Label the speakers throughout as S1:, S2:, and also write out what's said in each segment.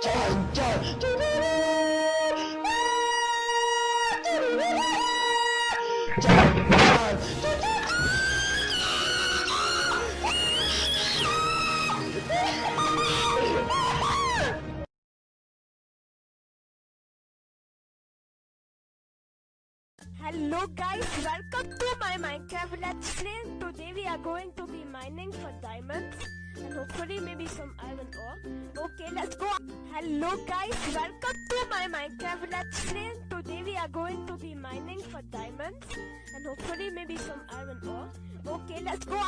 S1: 짠짠 Hello guys, welcome to my Minecraft Let's Play. Today we are going to be mining for diamonds and hopefully maybe some iron ore. Okay, let's go. Hello guys, welcome to my Minecraft Let's Play. Today we are going to be mining for diamonds and hopefully maybe some iron ore. Okay, let's go.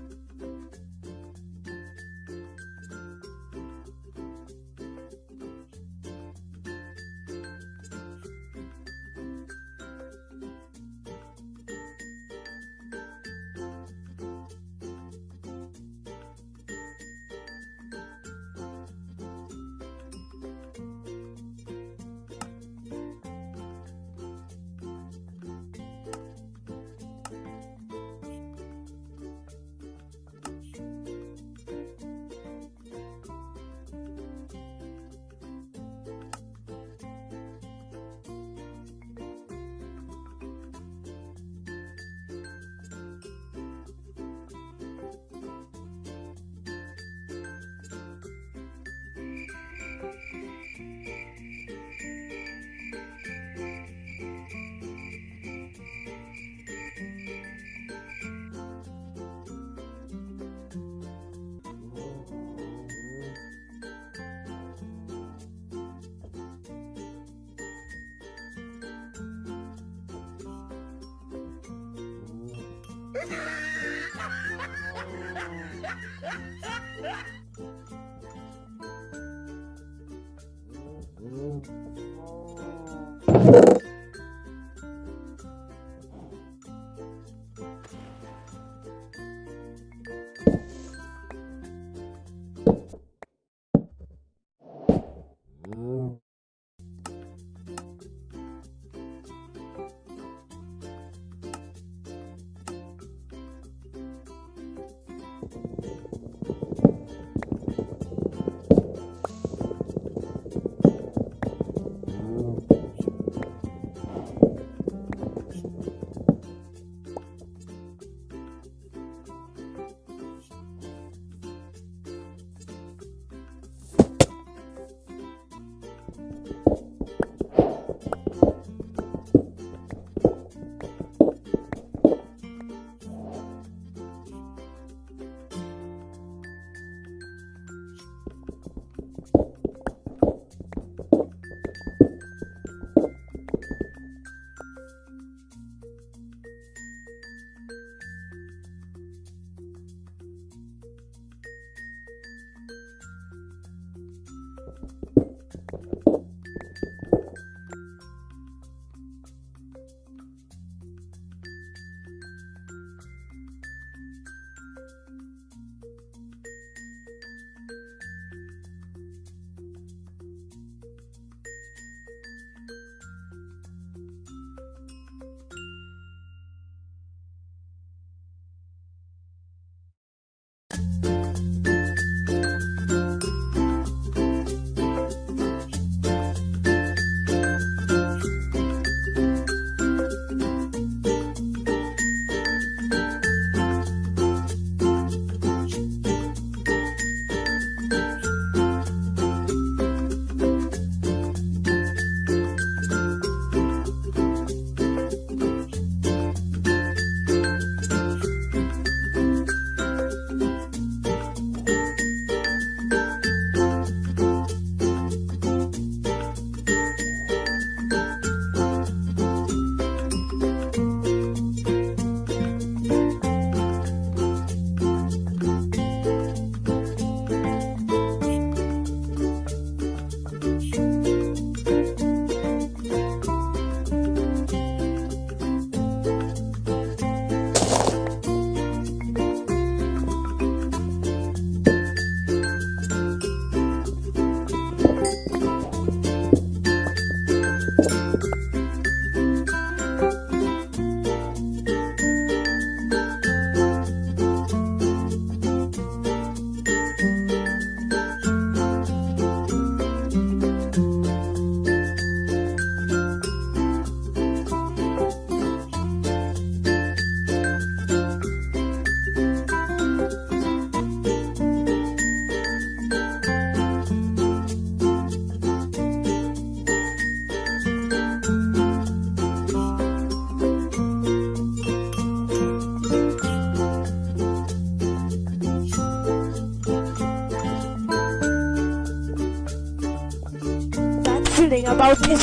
S1: Oh.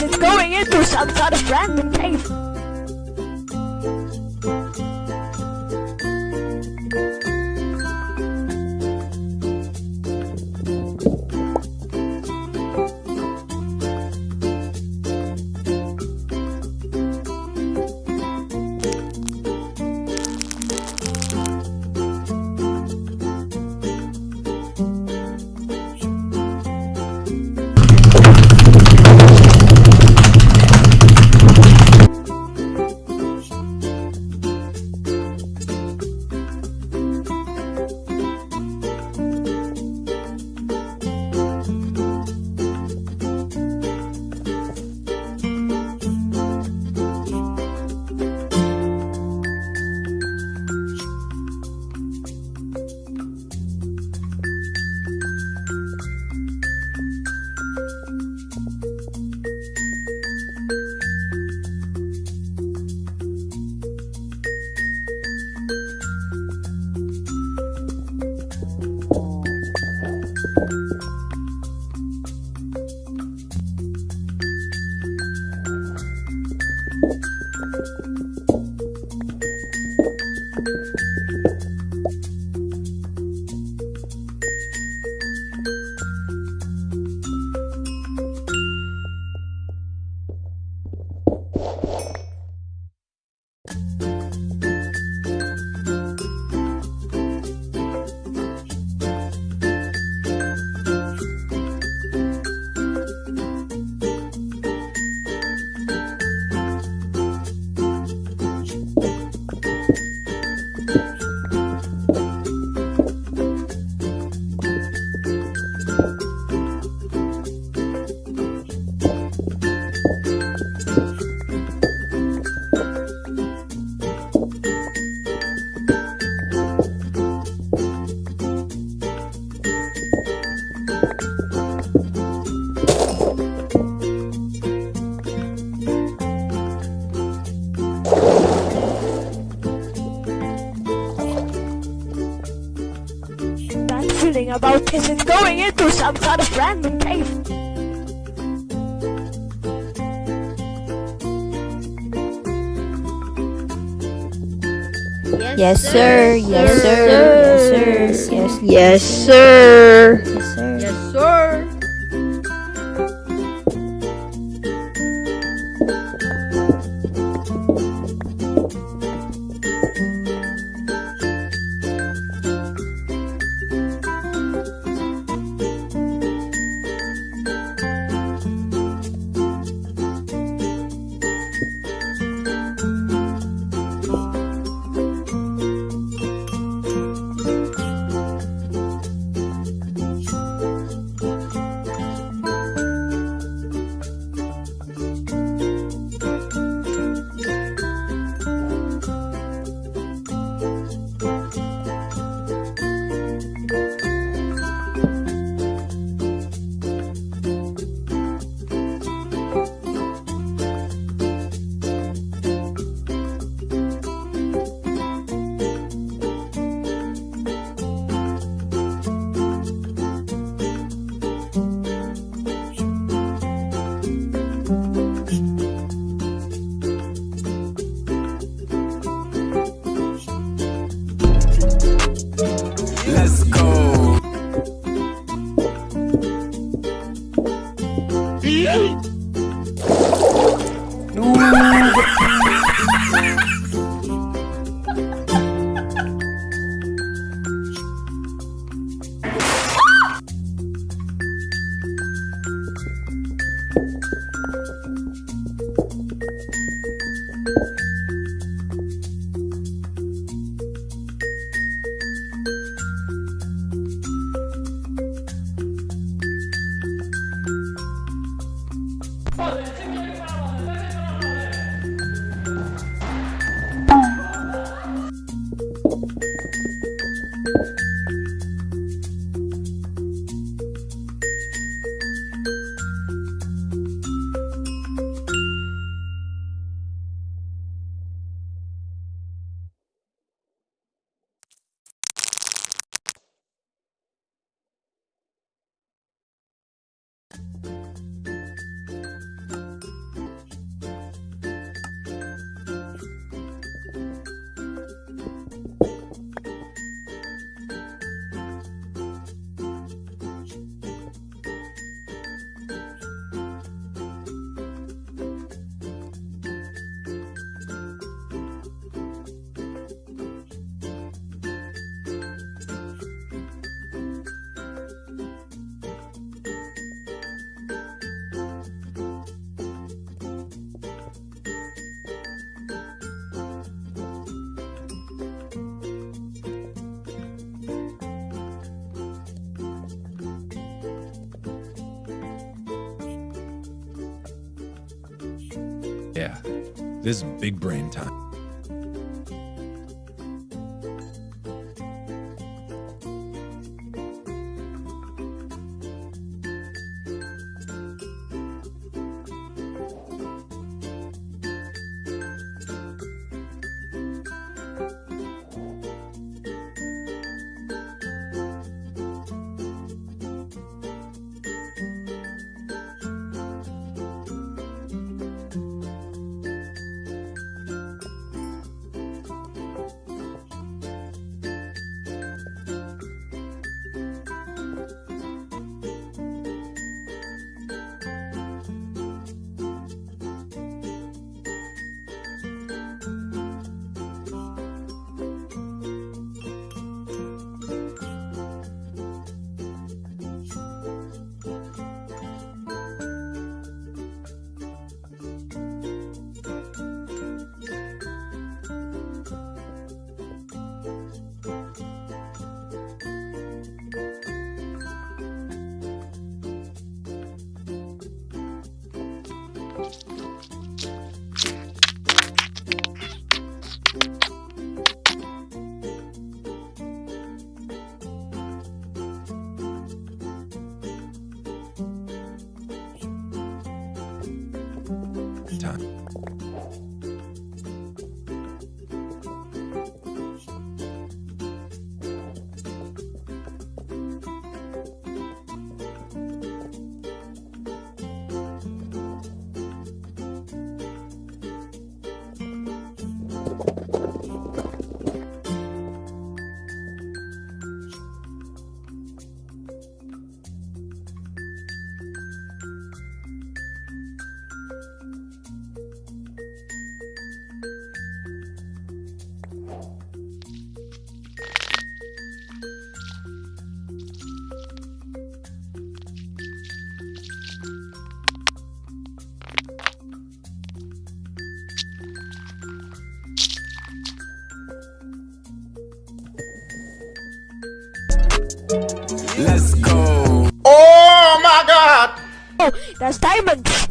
S1: Is going into some sort of random cave. That feeling about is going into some sort of random cave.
S2: Yes, sir. Yes, sir. Yes, sir. Yes,
S3: Yes, sir.
S2: yes, sir.
S3: Yes, sir. create.
S4: This is big brain time.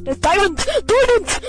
S1: There's diamonds! There's